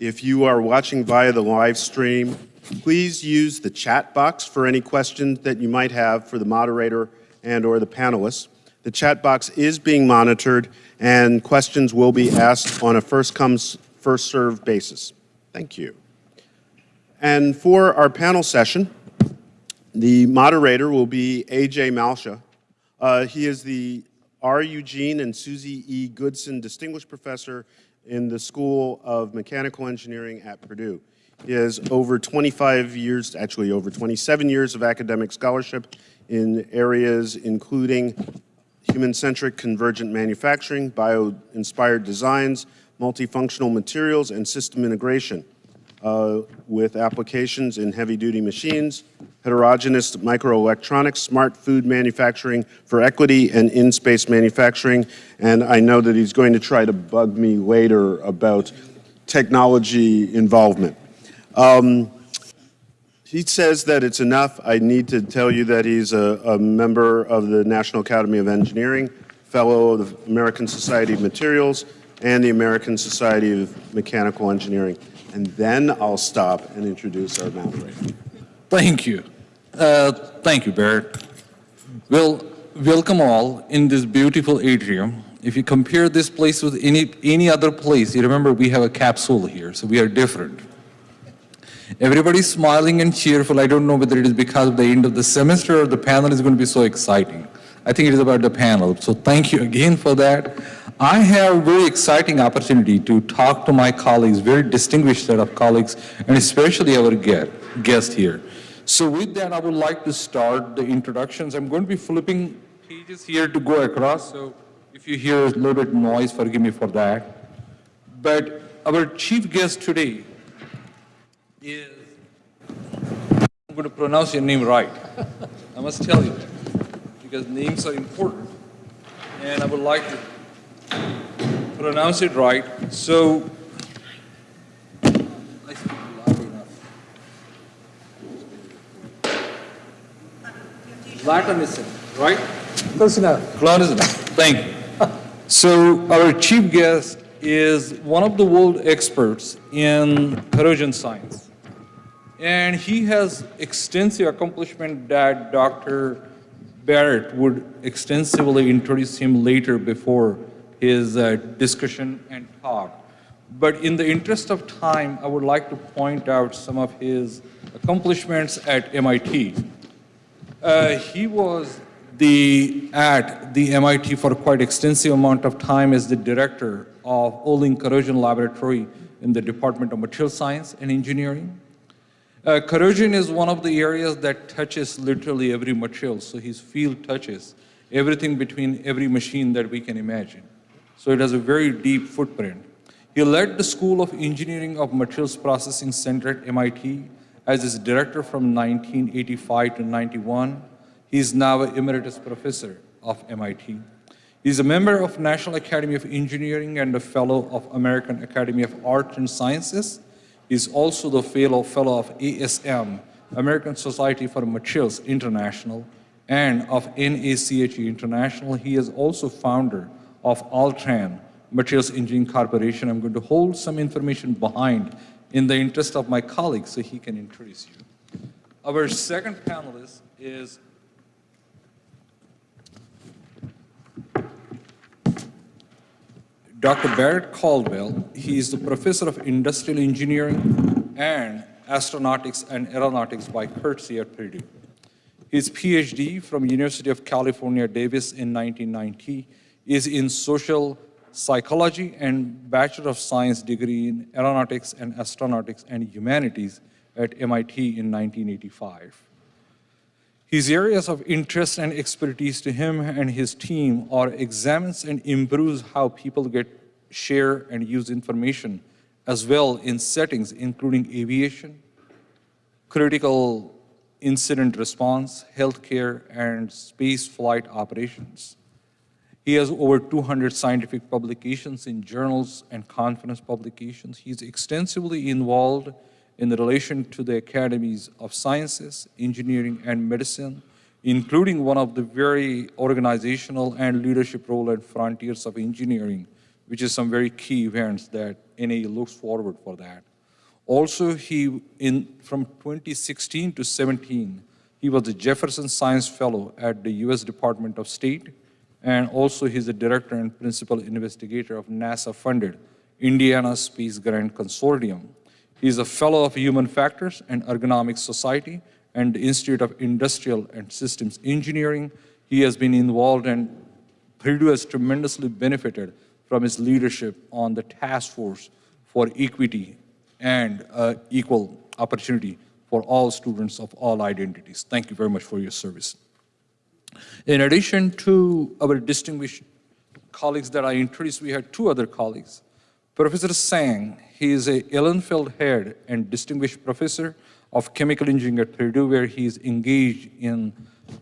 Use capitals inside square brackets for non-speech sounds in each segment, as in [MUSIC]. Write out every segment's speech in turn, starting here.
If you are watching via the live stream, please use the chat box for any questions that you might have for the moderator and or the panelists. The chat box is being monitored and questions will be asked on a first come, first served basis. Thank you. And for our panel session, the moderator will be Ajay Malshe. Uh, he is the R. Eugene and Susie E. Goodson Distinguished Professor in the School of Mechanical Engineering at Purdue. He has over 25 years, actually over 27 years of academic scholarship in areas including human-centric convergent manufacturing, bio-inspired designs, multifunctional materials, and system integration uh, with applications in heavy-duty machines, heterogeneous microelectronics, smart food manufacturing for equity, and in-space manufacturing. And I know that he's going to try to bug me later about technology involvement. Um, he says that it's enough. I need to tell you that he's a, a, member of the National Academy of Engineering, fellow of the American Society of Materials, and the American Society of Mechanical Engineering. And then I'll stop and introduce our moderator. Thank you. Uh, thank you, Barrett. Well, welcome all in this beautiful atrium. If you compare this place with any, any other place, you remember we have a capsule here, so we are different. Everybody's smiling and cheerful. I don't know whether it is because of the end of the semester or the panel is going to be so exciting. I think it is about the panel. So thank you again for that. I have a very exciting opportunity to talk to my colleagues, very distinguished set of colleagues, and especially our guest here. So with that, I would like to start the introductions. I'm going to be flipping pages here to go across. So if you hear a little bit noise, forgive me for that. But our chief guest today is, I'm going to pronounce your name right. I must tell you, because names are important. And I would like to pronounce it right. So, Latanision right? Close enough. Close enough. Thank you. So our chief guest is one of the world experts in corrosion science. And he has extensive accomplishment that Dr. Barrett would extensively introduce him later before his uh, discussion and talk. But in the interest of time, I would like to point out some of his accomplishments at MIT. Uh, he was the, at the MIT for quite extensive amount of time as the director of Uhlig Corrosion Laboratory in the Department of Material Science and Engineering. Uh, corrosion is one of the areas that touches literally every material. So his field touches everything between every machine that we can imagine. So it has a very deep footprint. He led the School of Engineering of Materials Processing Center at MIT as its director from 1985 to 91. He is now an emeritus professor of MIT. He is a member of National Academy of Engineering and a fellow of American Academy of Arts and Sciences is also the fellow, fellow of ASM, American Society for Materials International, and of NACE International. He is also founder of Altran Materials Engineering Corporation. I'm going to hold some information behind in the interest of my colleagues so he can introduce you. Our second panelist is Dr. Barrett Caldwell, he is the professor of industrial engineering and astronautics and aeronautics by courtesy at Purdue. His PhD from University of California, Davis in 1990 is in social psychology and Bachelor of Science degree in aeronautics and astronautics and humanities at MIT in 1985. His areas of interest and expertise to him and his team are examines and improves how people get, share, and use information, as well in settings including aviation, critical incident response, healthcare, and space flight operations. He has over 200 scientific publications in journals and conference publications. He's extensively involved in relation to the academies of sciences, engineering, and medicine, including one of the very organizational and leadership role at Frontiers of Engineering, which is some very key events that NAE looks forward for that. Also, he, in, from 2016 to 17, he was a Jefferson Science Fellow at the U.S. Department of State, and also he's the director and principal investigator of NASA-funded Indiana Space Grant Consortium. He's a fellow of Human Factors and Ergonomics Society and the Institute of Industrial and Systems Engineering. He has been involved and Purdue has tremendously benefited from his leadership on the task force for equity and uh, equal opportunity for all students of all identities. Thank you very much for your service. In addition to our distinguished colleagues that I introduced, we had two other colleagues. Professor Sang, he is a Ehrenfeld Head and Distinguished Professor of Chemical Engineering at Purdue, where he is engaged in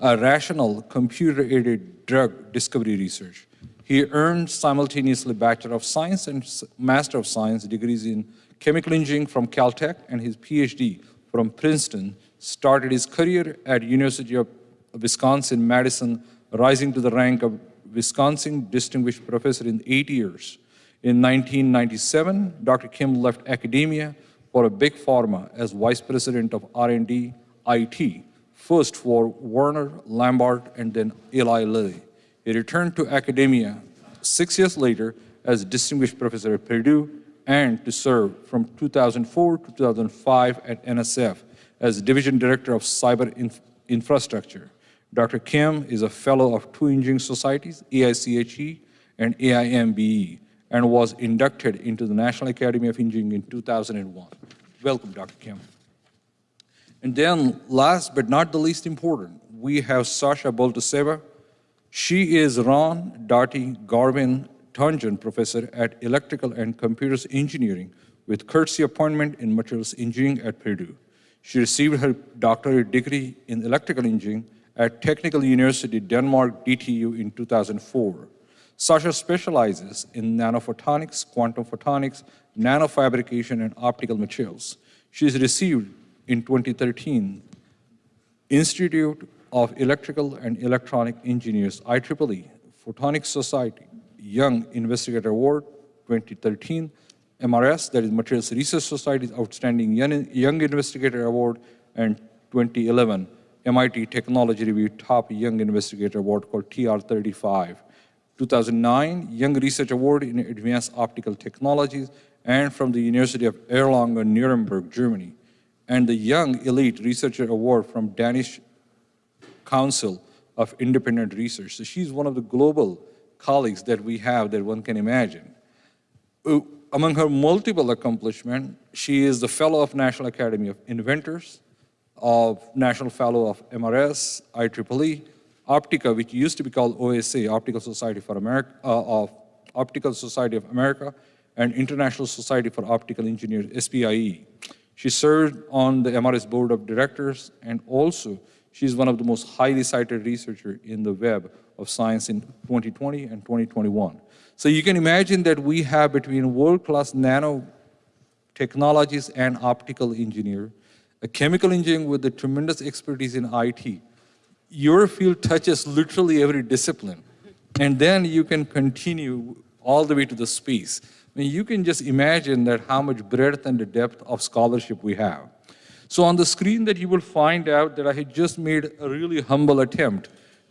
a rational computer-aided drug discovery research. He earned simultaneously Bachelor of Science and Master of Science degrees in Chemical Engineering from Caltech and his PhD from Princeton. Started his career at University of Wisconsin-Madison, rising to the rank of Wisconsin Distinguished Professor in eight years. In 1997, Dr. Kim left academia for a big pharma as Vice President of R&D IT, first for Warner, Lambert, and then Eli Lilly. He returned to academia six years later as Distinguished Professor at Purdue and to serve from 2004 to 2005 at NSF as Division Director of Cyber Inf Infrastructure. Dr. Kim is a fellow of two engineering societies, AICHE and AIMBE, and was inducted into the National Academy of Engineering in 2001. Welcome, Dr. Kim. And then, last but not the least important, we have Sasha Boltasseva. She is Ron Darty Garvin Tangent Professor at Electrical and Computers Engineering with courtesy appointment in Materials Engineering at Purdue. She received her doctorate degree in electrical engineering at Technical University Denmark DTU in 2004. Sasha specializes in nanophotonics, quantum photonics, nanofabrication, and optical materials. She received in 2013 Institute of Electrical and Electronic Engineers, IEEE, Photonics Society, Young Investigator Award, 2013, MRS, that is Materials Research Society's Outstanding Young Investigator Award, and 2011, MIT Technology Review Top Young Investigator Award called TR35. 2009, Young Research Award in Advanced Optical Technologies, and from the University of Erlangen-Nuremberg, Germany, and the Young Elite Researcher Award from Danish Council of Independent Research. So she's one of the global colleagues that we have that one can imagine. Uh, Among her multiple accomplishments, she is the Fellow of National Academy of Inventors, of National Fellow of MRS, IEEE, Optica, which used to be called OSA, Optical Society for America, uh, of Optical Society of America, and International Society for Optical Engineers, SPIE. She served on the MRS Board of Directors, and also she's one of the most highly cited researchers in the web of science in 2020 and 2021. So you can imagine that we have between world-class nano technologies and optical engineer, a chemical engineer with a tremendous expertise in IT. Your field touches literally every discipline. And then you can continue all the way to the space. I mean, you can just imagine that how much breadth and the depth of scholarship we have. So on the screen that you will find out that I had just made a really humble attempt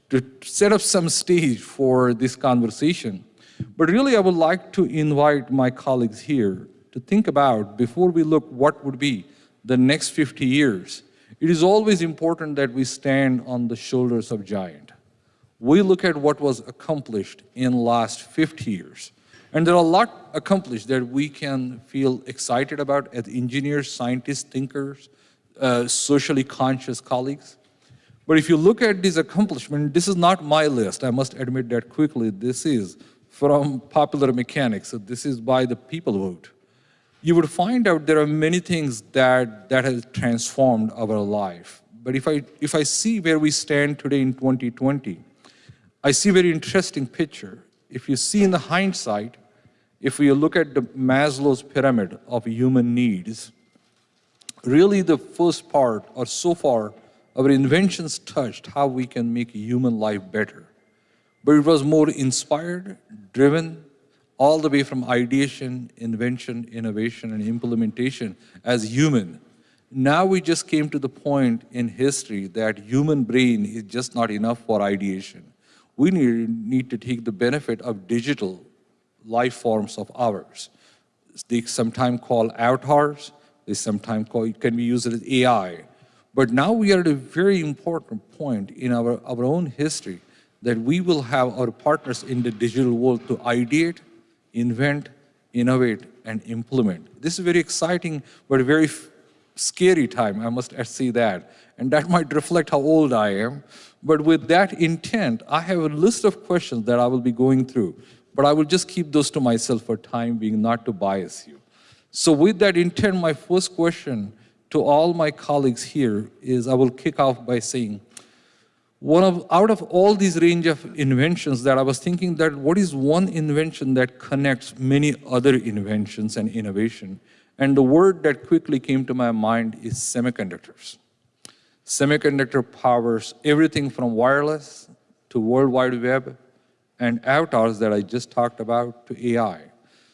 to set up some stage for this conversation. But really, I would like to invite my colleagues here to think about, before we look what would be the next 50 years, it is always important that we stand on the shoulders of giant. We look at what was accomplished in last 50 years. And there are a lot accomplished that we can feel excited about as engineers, scientists, thinkers, uh, socially conscious colleagues. But if you look at these accomplishments, this is not my list. I must admit that quickly. This is from popular mechanics. So this is by the people vote. You would find out there are many things that, that has transformed our life. But if I, if I see where we stand today in 2020, I see a very interesting picture. If you see in the hindsight, if we look at the Maslow's pyramid of human needs, really the first part, or so far, our inventions touched how we can make human life better. But it was more inspired, driven, all the way from ideation, invention, innovation, and implementation as human. Now we just came to the point in history that human brain is just not enough for ideation. We need, need to take the benefit of digital life forms of ours. They sometimes call avatars, they sometimes call, can be used as AI. But now we are at a very important point in our, our own history that we will have our partners in the digital world to ideate, invent, innovate, and implement. This is very exciting, but very scary time, I must say that. And that might reflect how old I am. But with that intent, I have a list of questions that I will be going through. But I will just keep those to myself for time being, not to bias you. So with that intent, my first question to all my colleagues here is I will kick off by saying, one of, out of all these range of inventions that I was thinking that what is one invention that connects many other inventions and innovation? And the word that quickly came to my mind is semiconductors. Semiconductor powers everything from wireless to World Wide Web and avatars that I just talked about to AI.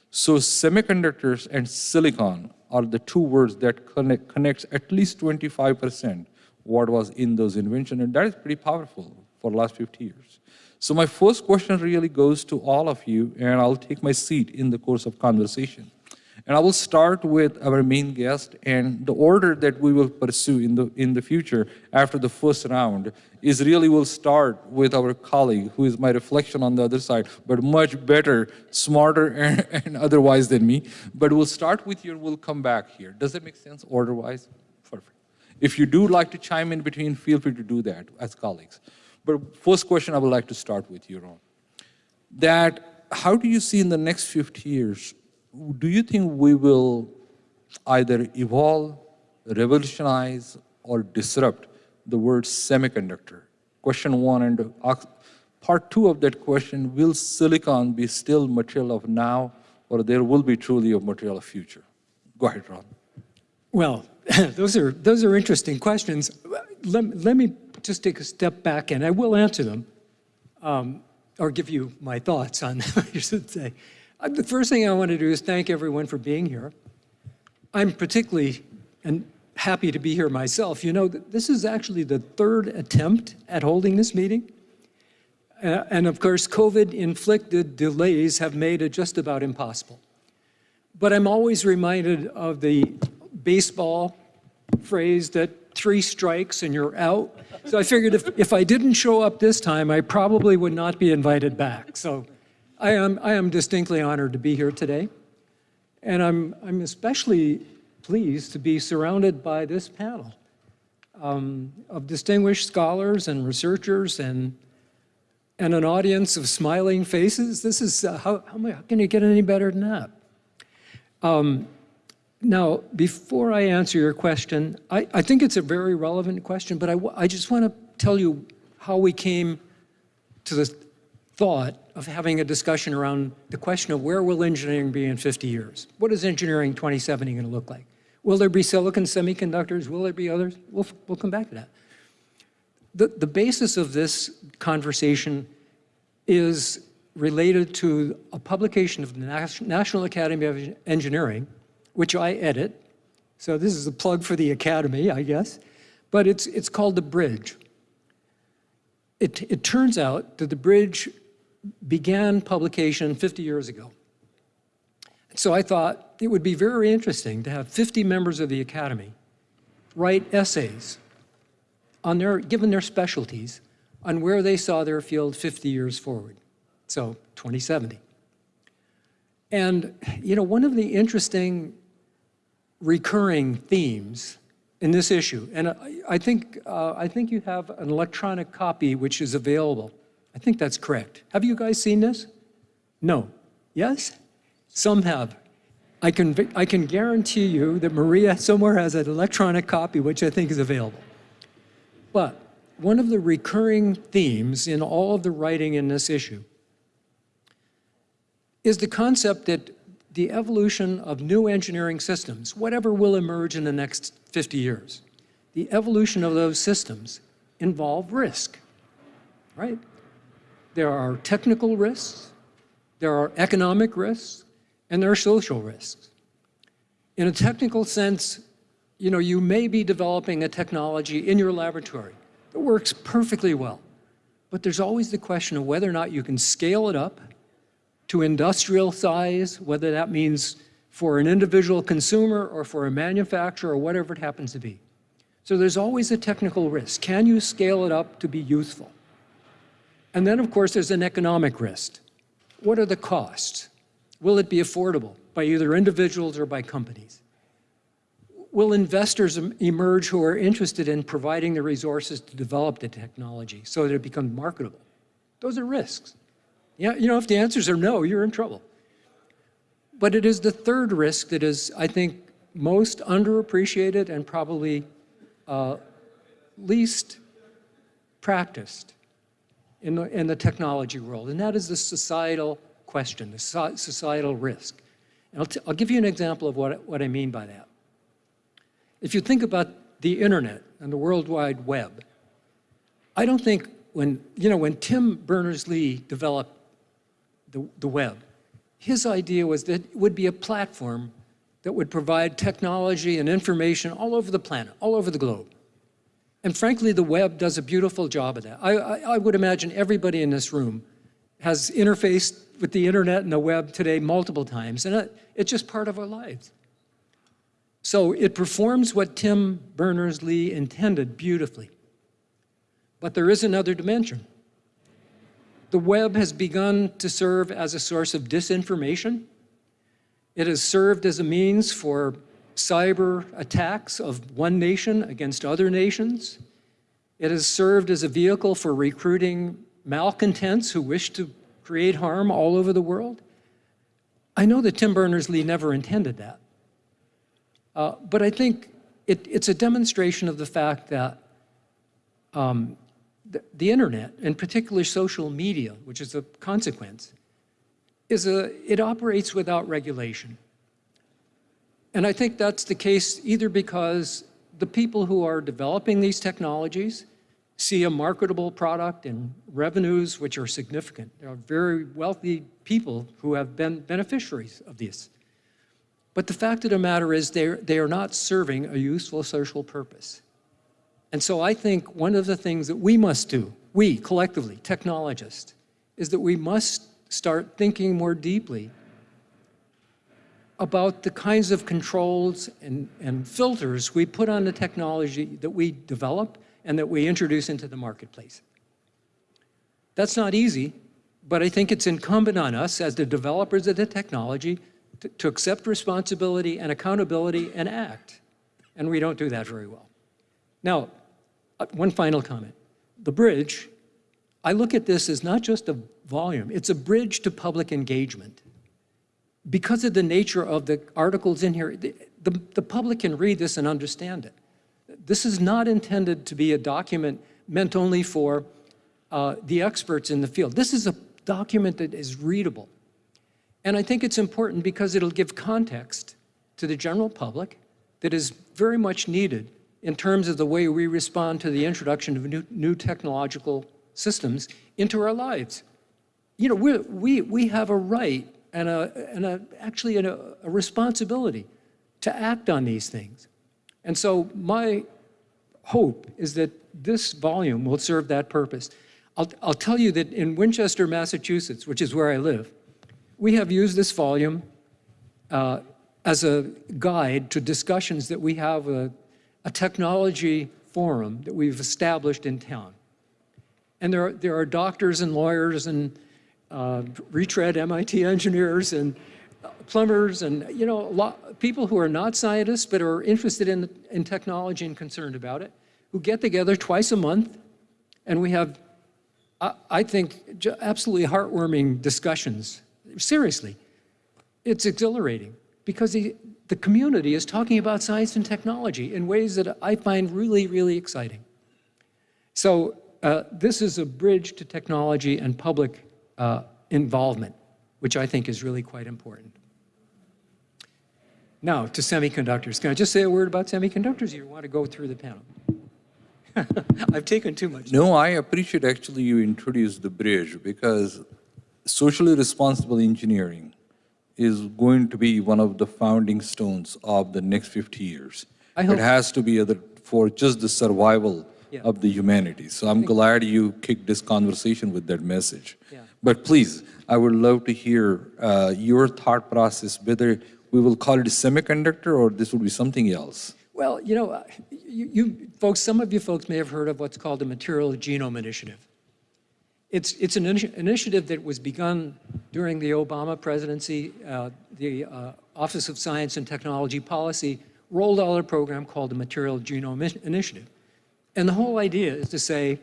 So semiconductors and silicon are the two words that connect, connects at least 25% what was in those inventions, and that is pretty powerful for the last 50 years. So my first question really goes to all of you, and I'll take my seat in the course of conversation. And I will start with our main guest, and the order that we will pursue in the, in the future after the first round is really we'll start with our colleague, who is my reflection on the other side, but much better, smarter, and, [LAUGHS] and otherwise than me. But we'll start with you, and we'll come back here. Does that make sense, order-wise? If you do like to chime in between, feel free to do that as colleagues. But first question I would like to start with you, Ron. That how do you see in the next 50 years do you think we will either evolve, revolutionize, or disrupt the word semiconductor? Question one, and part two of that question, will silicon be still material of now, or there will be truly a material of future? Go ahead, Ron. Well, [COUGHS] those are, those are interesting questions. Let, let me just take a step back, and I will answer them, um, or give you my thoughts on them, [LAUGHS] I should say. Uh, the first thing I want to do is thank everyone for being here. I'm particularly and happy to be here myself. You know, this is actually the third attempt at holding this meeting. Uh, and of course, COVID-inflicted delays have made it just about impossible. But I'm always reminded of the baseball phrase that three strikes and you're out. So I figured if, if I didn't show up this time, I probably would not be invited back. So I am, I am distinctly honored to be here today. And I'm, I'm especially pleased to be surrounded by this panel um, of distinguished scholars and researchers and, and an audience of smiling faces. This is, uh, how, how, can you get any better than that? Um, now, before I answer your question, I, I think it's a very relevant question, but I, I just want to tell you how we came to the thought of having a discussion around the question of where will engineering be in 50 years? What is engineering 2070 going to look like? Will there be silicon semiconductors? Will there be others? We'll, we'll come back to that. The, the basis of this conversation is related to a publication of the National Academy of Engineering, which I edit. So this is a plug for the Academy, I guess. But it's, it's called The Bridge. It, it turns out that The Bridge began publication 50 years ago. So I thought it would be very interesting to have 50 members of the Academy write essays on their, given their specialties, on where they saw their field 50 years forward, so 2070. And, you know, one of the interesting recurring themes in this issue, and I, I think, uh, I think you have an electronic copy which is available I think that's correct. Have you guys seen this? No. Yes? Some have. I can, I can guarantee you that Maria somewhere has an electronic copy, which I think is available. But one of the recurring themes in all of the writing in this issue is the concept that the evolution of new engineering systems, whatever will emerge in the next 50 years, the evolution of those systems involve risk, right? There are technical risks, there are economic risks, and there are social risks. In a technical sense, you know, you may be developing a technology in your laboratory that works perfectly well, but there's always the question of whether or not you can scale it up to industrial size, whether that means for an individual consumer or for a manufacturer or whatever it happens to be. So there's always a technical risk. Can you scale it up to be useful? And then, of course, there's an economic risk. What are the costs? Will it be affordable by either individuals or by companies? Will investors emerge who are interested in providing the resources to develop the technology so that it becomes marketable? Those are risks. Yeah, you know, if the answers are no, you're in trouble. But it is the third risk that is, I think, most underappreciated and probably uh, least practiced in the, in the technology world, and that is the societal question, the so- societal risk. And I'll, I'll give you an example of what, what I mean by that. If you think about the internet and the World Wide Web, I don't think when, you know, when Tim Berners-Lee developed the, the web, his idea was that it would be a platform that would provide technology and information all over the planet, all over the globe. And frankly, the web does a beautiful job of that. I, I, I would imagine everybody in this room has interfaced with the internet and the web today multiple times, and it, it's just part of our lives. So it performs what Tim Berners-Lee intended beautifully. But there is another dimension. The web has begun to serve as a source of disinformation. It has served as a means for cyber attacks of one nation against other nations. It has served as a vehicle for recruiting malcontents who wish to create harm all over the world. I know that Tim Berners-Lee never intended that. Uh, but I think it, it's a demonstration of the fact that um, the, internet, and particularly social media, which is a consequence, is a, it operates without regulation. And I think that's the case either because the people who are developing these technologies see a marketable product and revenues which are significant. There are very wealthy people who have been beneficiaries of this. But the fact of the matter is they're, they are not serving a useful social purpose. And so I think one of the things that we must do, we collectively, technologists, is that we must start thinking more deeply about the kinds of controls and, and filters we put on the technology that we develop and that we introduce into the marketplace. That's not easy, but I think it's incumbent on us as the developers of the technology to, to accept responsibility and accountability and act. And we don't do that very well. Now, one final comment. The bridge, I look at this as not just a volume, it's a bridge to public engagement. Because of the nature of the articles in here, the, the, the public can read this and understand it. This is not intended to be a document meant only for uh, the experts in the field. This is a document that is readable. And I think it's important because it'll give context to the general public that is very much needed in terms of the way we respond to the introduction of new, new technological systems into our lives. You know, we, we, we have a right and, a, and a, actually a, a responsibility to act on these things. And so my hope is that this volume will serve that purpose. I'll, I'll tell you that in Winchester, Massachusetts, which is where I live, we have used this volume uh, as a guide to discussions that we have a, a technology forum that we've established in town. And there are, there are doctors and lawyers and uh, retread MIT engineers and plumbers and you know lot, people who are not scientists but are interested in, in technology and concerned about it, who get together twice a month, and we have, I, I think, absolutely heartwarming discussions. Seriously, it's exhilarating because the, the community is talking about science and technology in ways that I find really, really exciting. So uh, this is a bridge to technology and public uh, involvement, which I think is really quite important. Now, to semiconductors. Can I just say a word about semiconductors? You want to go through the panel? [LAUGHS] I've taken too much. No, I appreciate actually you introduced the bridge because socially responsible engineering is going to be one of the founding stones of the next 50 years. I hope- It has to be other, for just the survival Yeah. of the humanity. So I'm glad you kicked this conversation with that message. Yeah. But please, I would love to hear uh, your thought process, whether we will call it a semiconductor or this would be something else. Well, you know, uh, you, you folks, some of you folks may have heard of what's called the Material Genome Initiative. It's, it's an initi- initiative that was begun during the Obama presidency. Uh, the uh, Office of Science and Technology Policy rolled out a program called the Material Genome Initiative. And the whole idea is to say,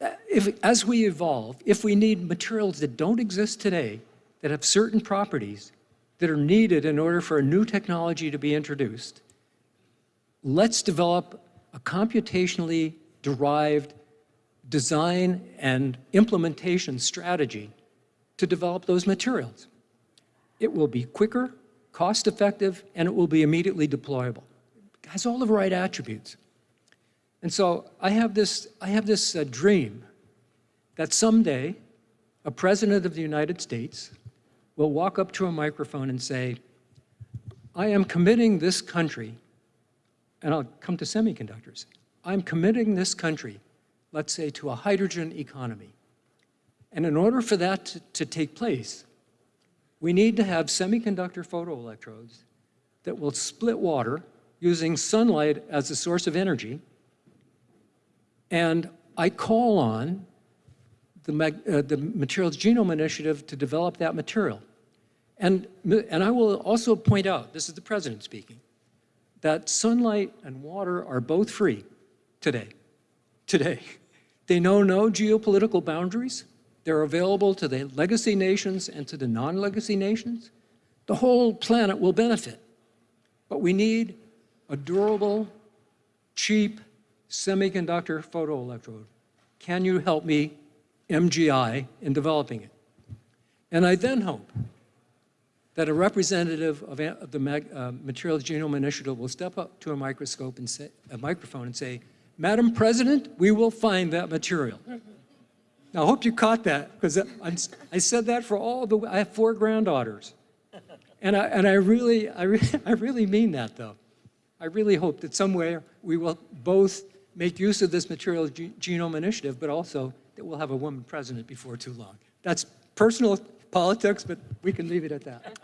uh, if, as we evolve, if we need materials that don't exist today, that have certain properties that are needed in order for a new technology to be introduced, let's develop a computationally derived design and implementation strategy to develop those materials. It will be quicker, cost-effective, and it will be immediately deployable. It has all the right attributes. And so I have this, I have this uh, dream that someday a president of the United States will walk up to a microphone and say, I am committing this country, and I'll come to semiconductors, I'm committing this country, let's say, to a hydrogen economy. And in order for that to, to take place, we need to have semiconductor photoelectrodes that will split water using sunlight as a source of energy. And I call on the, uh, the Materials Genome Initiative to develop that material. And, and I will also point out, this is the president speaking, that sunlight and water are both free today. Today. They know no geopolitical boundaries. They're available to the legacy nations and to the non-legacy nations. The whole planet will benefit. But we need a durable, cheap semiconductor photoelectrode. Can you help me, MGI, in developing it? And I then hope that a representative of the uh, Materials Genome Initiative will step up to a microscope and say, a microphone and say, Madam President, we will find that material. Now, I hope you caught that, because I said that for all the, I have four granddaughters. And I, and I really, I, re- [LAUGHS] I really mean that, though. I really hope that somewhere we will both make use of this Material Ge- Genome Initiative, but also that we'll have a woman president before too long. That's personal politics, but we can leave it at that.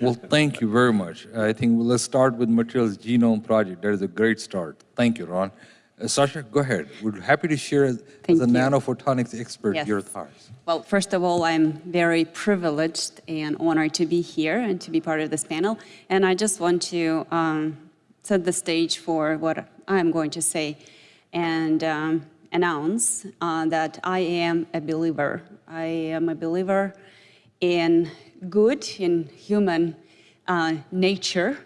Well, thank you very much. I think let's start with Materials Genome Project. That is a great start. Thank you, Ron. Uh, Sasha, go ahead. We're happy to share as Thank a you. nanophotonics expert Yes. your thoughts. Well, first of all, I'm very privileged and honored to be here and to be part of this panel. And I just want to um, set the stage for what I'm going to say and um, announce uh, that I am a believer. I am a believer in good, in human uh, nature,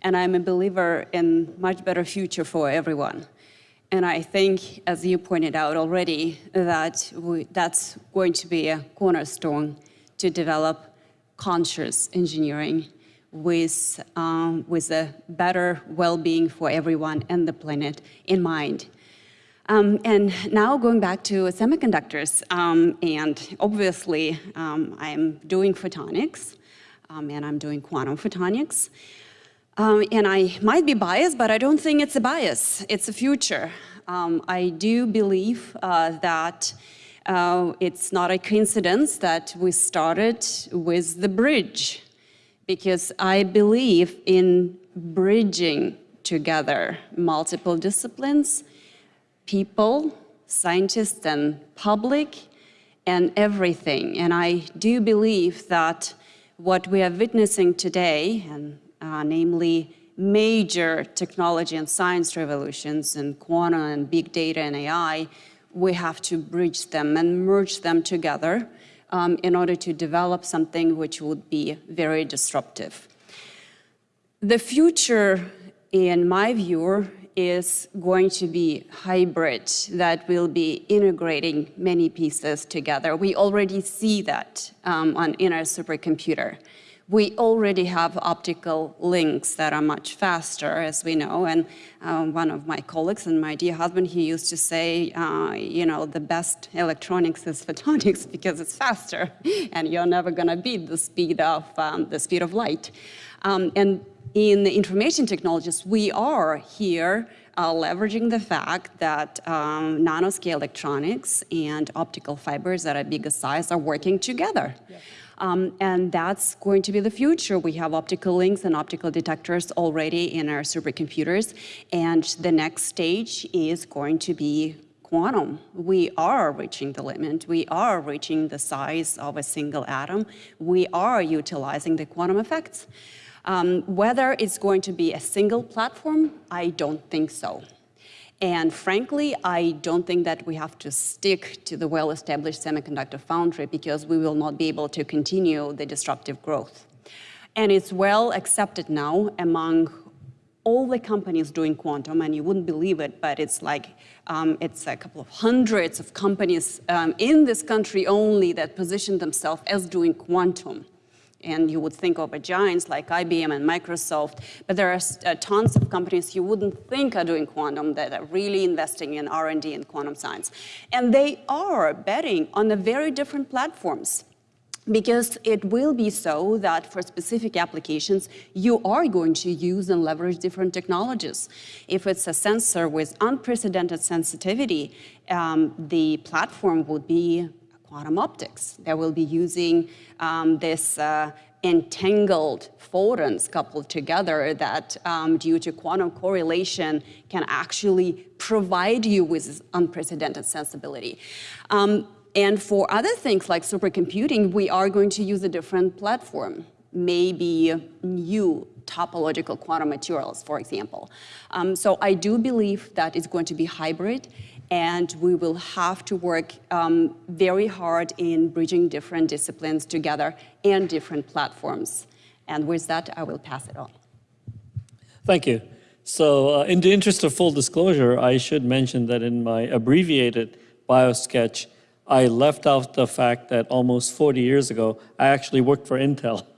and I'm a believer in much better future for everyone. And I think, as you pointed out already, that we, that's going to be a cornerstone to develop conscious engineering with, um, with a better well-being for everyone and the planet in mind. Um, and now going back to semiconductors, um, and obviously um, I'm doing photonics, um, and I'm doing quantum photonics. Um, and I might be biased, but I don't think it's a bias. It's a future. Um, I do believe uh, that uh, it's not a coincidence that we started with the bridge, because I believe in bridging together multiple disciplines, people, scientists, and public, and everything. And I do believe that what we are witnessing today, and namely major technology and science revolutions in quantum and big data and AI, we have to bridge them and merge them together um, in order to develop something which would be very disruptive. The future, in my view, is going to be hybrid that will be integrating many pieces together. We already see that um, on, in our supercomputer. We already have optical links that are much faster, as we know. And uh, one of my colleagues and my dear husband, he used to say, uh, you know, the best electronics is photonics [LAUGHS] because it's faster, and you're never going to beat the speed of um, the speed of light. Um, and in the information technologies, we are here uh, leveraging the fact that um, nanoscale electronics and optical fibers that are bigger size are working together. Um, and that's going to be the future. We have optical links and optical detectors already in our supercomputers. And the next stage is going to be quantum. We are reaching the limit. We are reaching the size of a single atom. We are utilizing the quantum effects. Um, whether it's going to be a single platform, I don't think so. And frankly, I don't think that we have to stick to the well-established semiconductor foundry because we will not be able to continue the disruptive growth. And it's well accepted now among all the companies doing quantum, and you wouldn't believe it, but it's like, um, it's a couple of hundreds of companies um, in this country only that position themselves as doing quantum and you would think of giants like IBM and Microsoft, but there are uh, tons of companies you wouldn't think are doing quantum that are really investing in R&D and quantum science. And they are betting on the very different platforms because it will be so that for specific applications, you are going to use and leverage different technologies. If it's a sensor with unprecedented sensitivity, um, the platform would be quantum optics. They will be using um, this uh, entangled photons coupled together that um, due to quantum correlation can actually provide you with unprecedented sensibility. Um, and for other things like supercomputing, we are going to use a different platform, maybe new topological quantum materials, for example. Um, so I do believe that it's going to be hybrid and we will have to work um, very hard in bridging different disciplines together and different platforms. And with that, I will pass it on. Thank you. So uh, in the interest of full disclosure, I should mention that in my abbreviated biosketch, I left out the fact that almost 40 years ago, I actually worked for Intel. [LAUGHS]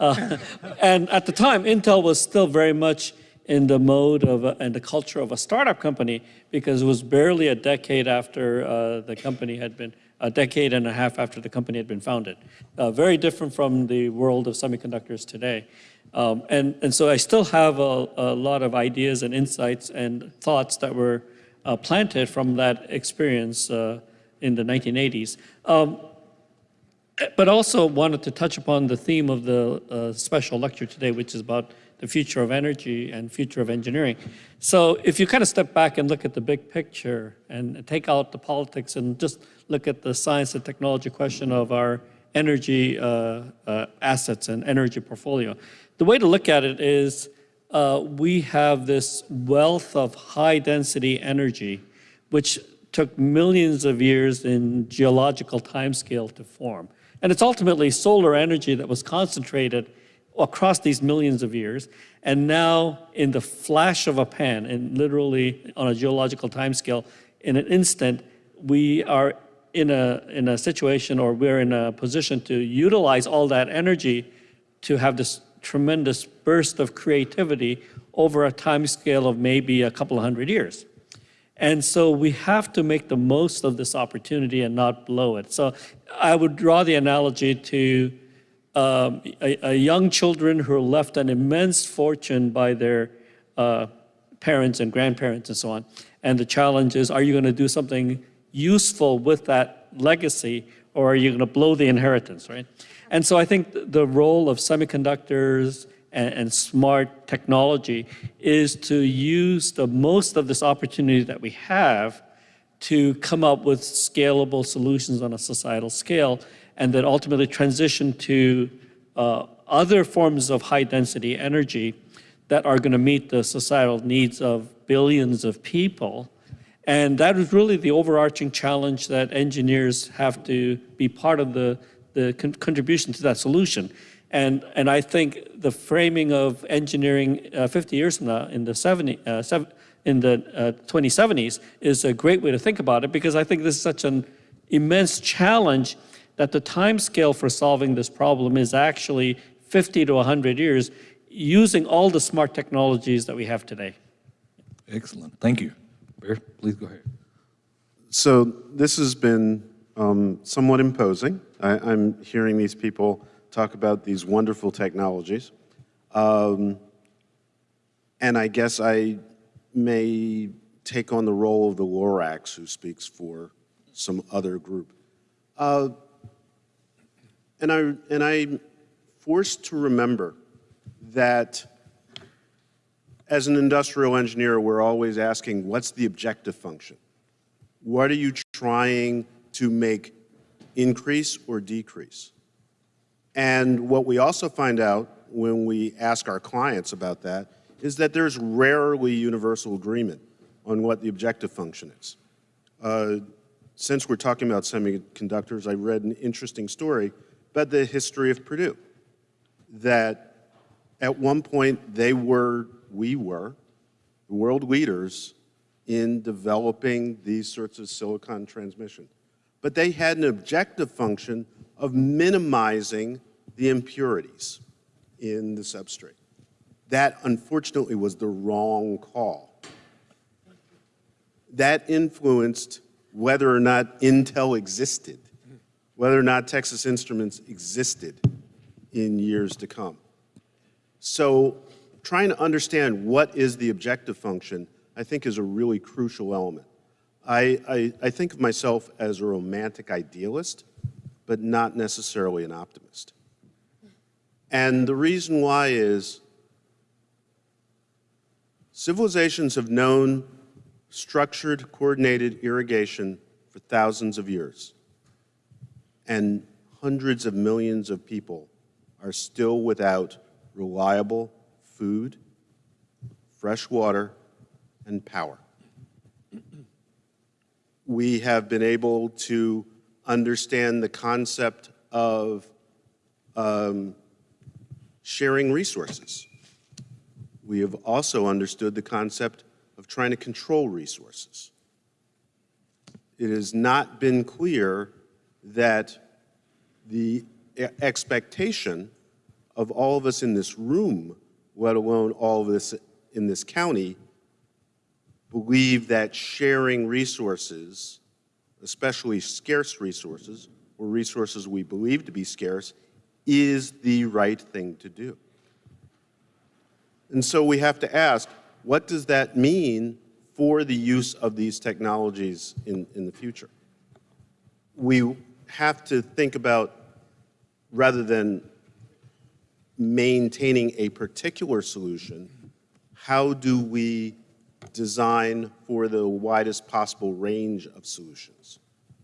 Uh, and at the time, Intel was still very much in the mode of a, and the culture of a startup company because it was barely a decade after uh, the company had been, a decade and a half after the company had been founded. Uh, very different from the world of semiconductors today. Um, and, and so I still have a, a, lot of ideas and insights and thoughts that were uh, planted from that experience uh, in the 1980s. Um, but also wanted to touch upon the theme of the uh, special lecture today, which is about the future of energy and future of engineering. So if you kind of step back and look at the big picture and take out the politics and just look at the science and technology question of our energy uh, uh, assets and energy portfolio, the way to look at it is uh, we have this wealth of high density energy, which took millions of years in geological timescale to form. And it's ultimately solar energy that was concentrated across these millions of years. And now, in the flash of a pan, and literally on a geological timescale, in an instant, we are in a, in a situation or we're in a position to utilize all that energy to have this tremendous burst of creativity over a time scale of maybe a couple of hundred years. And so we have to make the most of this opportunity and not blow it. So I would draw the analogy to um, a, a, young children who are left an immense fortune by their uh, parents and grandparents and so on. And the challenge is, are you going to do something useful with that legacy or are you going to blow the inheritance, right? And so I think the role of semiconductors and, and smart technology is to use the most of this opportunity that we have to come up with scalable solutions on a societal scale and then ultimately transition to uh, other forms of high density energy that are going to meet the societal needs of billions of people. And that is really the overarching challenge that engineers have to be part of the, the con contribution to that solution. And, and I think the framing of engineering uh, 50 years from now in the 70, uh, in the uh, 2070s is a great way to think about it because I think this is such an immense challenge that the time scale for solving this problem is actually 50 to 100 years using all the smart technologies that we have today. Excellent. Thank you. Bear, please go ahead. So this has been um, somewhat imposing. I, I'm hearing these people talk about these wonderful technologies. Um, and I guess I may take on the role of the Lorax who speaks for some other group. Uh, and, I, and I'm forced to remember that as an industrial engineer, we're always asking, what's the objective function? What are you trying to make increase or decrease? And what we also find out when we ask our clients about that is that there's rarely universal agreement on what the objective function is. Uh, since we're talking about semiconductors, I read an interesting story about the history of Purdue. That at one point they were, we were, world leaders in developing these sorts of silicon transmission. But they had an objective function of minimizing the impurities in the substrate. That, unfortunately, was the wrong call. That influenced whether or not Intel existed, whether or not Texas Instruments existed in years to come. So trying to understand what is the objective function, I think is a really crucial element. I, I, I think of myself as a romantic idealist, but not necessarily an optimist. And the reason why is civilizations have known structured, coordinated irrigation for thousands of years. And hundreds of millions of people are still without reliable food, fresh water, and power. We have been able to understand the concept of um, sharing resources. We have also understood the concept of trying to control resources. It has not been clear that the expectation of all of us in this room, let alone all of us in this county, believe that sharing resources, especially scarce resources, or resources we believe to be scarce, is the right thing to do. And so we have to ask, what does that mean for the use of these technologies in, in the future? We have to think about, rather than maintaining a particular solution, how do we design for the widest possible range of solutions?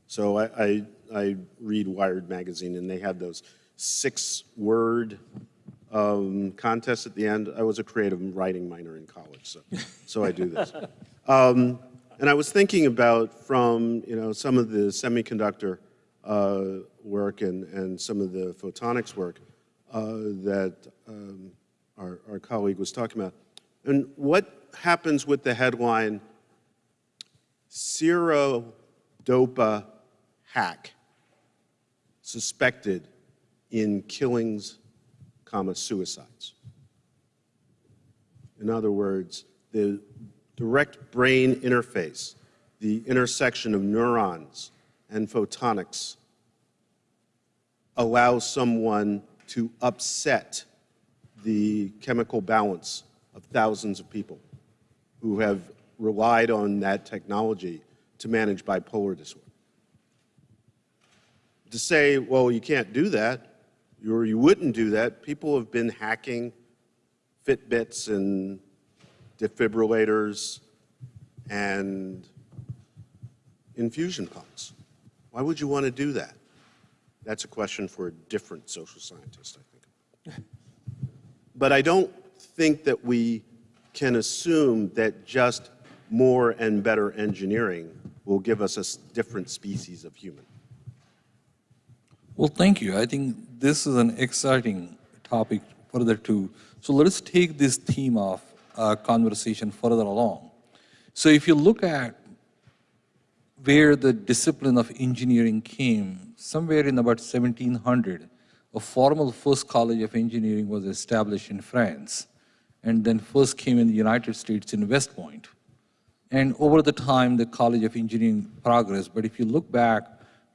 So I, I, I read Wired magazine, and they had those six-word um, contests at the end. I was a creative writing minor in college, so, so I do this. [LAUGHS] Um, and I was thinking about from you know some of the semiconductor work and, and some of the photonics work uh, that um, our, our colleague was talking about. And what happens with the headline, Zero Dopa hack suspected in killings, comma, suicides? In other words, the direct brain interface, the intersection of neurons and photonics allows someone to upset the chemical balance of thousands of people who have relied on that technology to manage bipolar disorder. To say, well, you can't do that, or you wouldn't do that, people have been hacking Fitbits and defibrillators and infusion pumps. Why would you want to do that? That's a question for a different social scientist, I think. But I don't think that we can assume that just more and better engineering will give us a different species of human. Well, thank you. I think this is an exciting topic further to. So let us take this theme of uh, conversation further along. So if you look at where the discipline of engineering came, somewhere in about 1700, a formal first college of engineering was established in France, and then first came in the United States in West Point. And over the time, the College of Engineering progressed. But if you look back,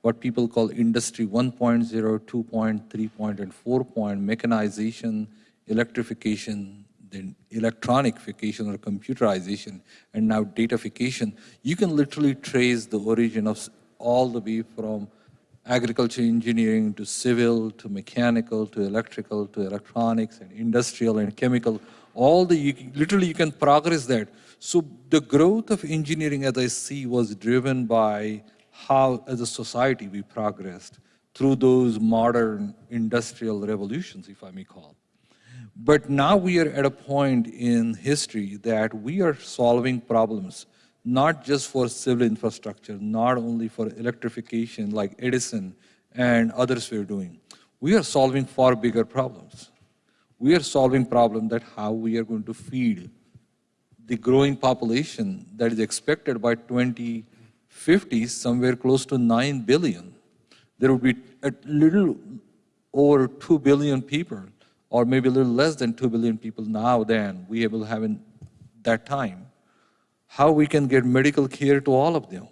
what people call industry 1.0, 2.3 point, and 4 point, mechanization, electrification, then electronification or computerization, and now datafication, you can literally trace the origin of all the way from agriculture engineering to civil to mechanical to electrical to electronics and industrial and chemical. All the, you, literally you can progress that. So the growth of engineering as I see was driven by how as a society we progressed through those modern industrial revolutions, if I may call. But now we are at a point in history that we are solving problems, not just for civil infrastructure, not only for electrification like Edison and others were doing. We are solving far bigger problems. We are solving problem that how we are going to feed the growing population that is expected by 2050 somewhere close to 9 billion. There will be a little over 2 billion people, or maybe a little less than 2 billion people now than we will have in that time. How we can get medical care to all of them.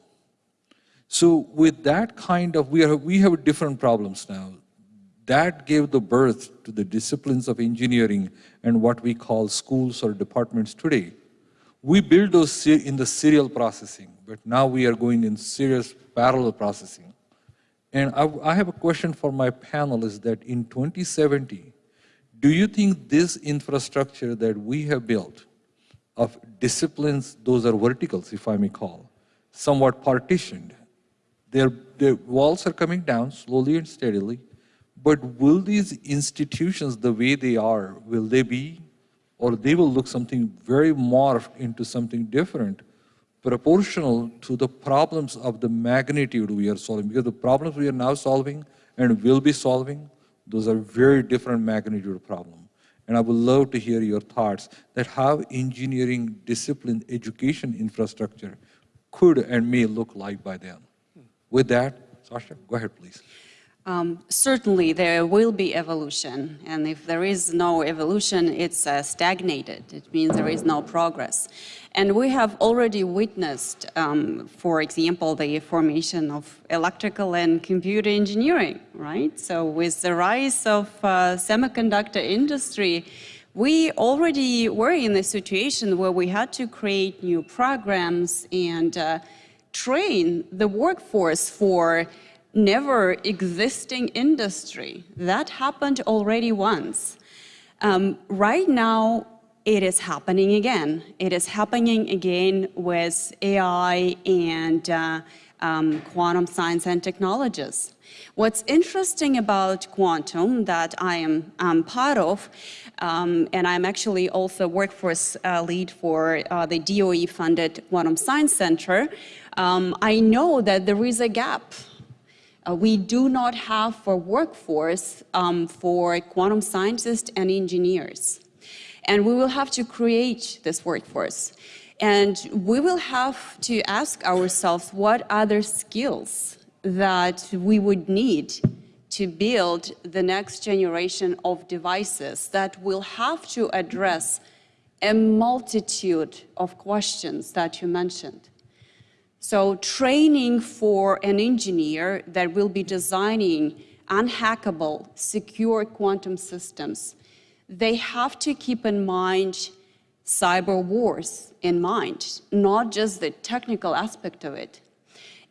So with that kind of, we, are, we have different problems now. That gave the birth to the disciplines of engineering and what we call schools or departments today. We build those in the serial processing, but now we are going in serious parallel processing. And I, I have a question for my panelists that in 2070, do you think this infrastructure that we have built of disciplines, those are verticals, if I may call, somewhat partitioned, their, their walls are coming down slowly and steadily, but will these institutions, the way they are, will they be, or they will look something very morphed into something different, proportional to the problems of the magnitude we are solving? Because the problems we are now solving and will be solving, those are very different magnitude of problem. And I would love to hear your thoughts that how engineering discipline education infrastructure could and may look like by then. With that, Sasha, go ahead, please. Um, certainly, there will be evolution, and if there is no evolution, it's uh, stagnated. It means there is no progress. And we have already witnessed, um, for example, the formation of electrical and computer engineering, right? So with the rise of uh, semiconductor industry, we already were in a situation where we had to create new programs and uh, train the workforce for never existing industry. That happened already once. Um, right now, it is happening again. It is happening again with AI and uh, um, quantum science and technologies. What's interesting about quantum that I am um, part of, um, and I'm actually also workforce uh, lead for uh, the DOE-funded Quantum Science Center, um, I know that there is a gap uh, we do not have for workforce um, for quantum scientists and engineers. And we will have to create this workforce. And we will have to ask ourselves what other skills that we would need to build the next generation of devices that will have to address a multitude of questions that you mentioned. So training for an engineer that will be designing unhackable, secure quantum systems, they have to keep in mind cyber wars in mind, not just the technical aspect of it.